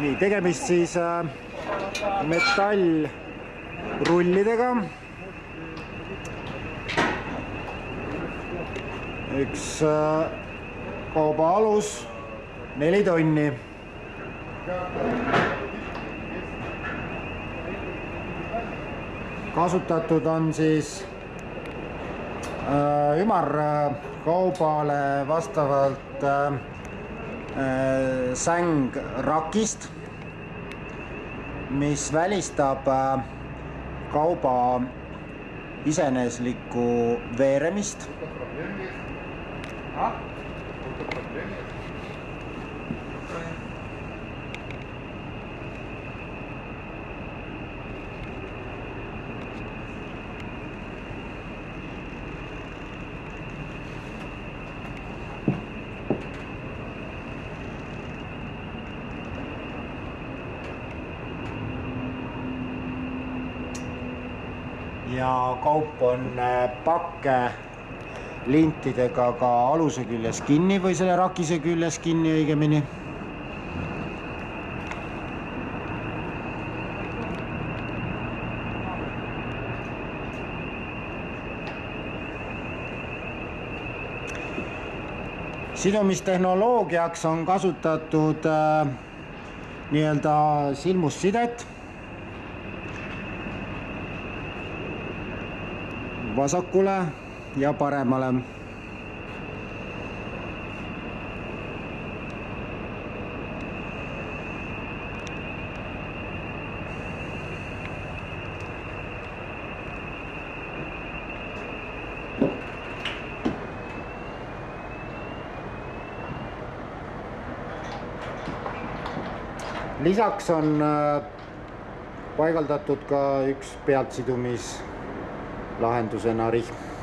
nii, tegemist siis äh, metallrullidega. üks äh, kauba alus, neli tonni. kasutatud on siis äh, ümarkaubale vastavalt äh, äh, sängrakist, mis välistab äh, kauba iseeneslikku veeremist. Ja kaup on äh, pakke lintidega ka aluse küljes kinni või selle rakise küljes kinni õigemini. sidumistehnoloogiaks on kasutatud äh, nii-öelda silmussidet vasakule ja paremale. lisaks on äh, paigaldatud ka üks pealtsidumis lahendusena rihm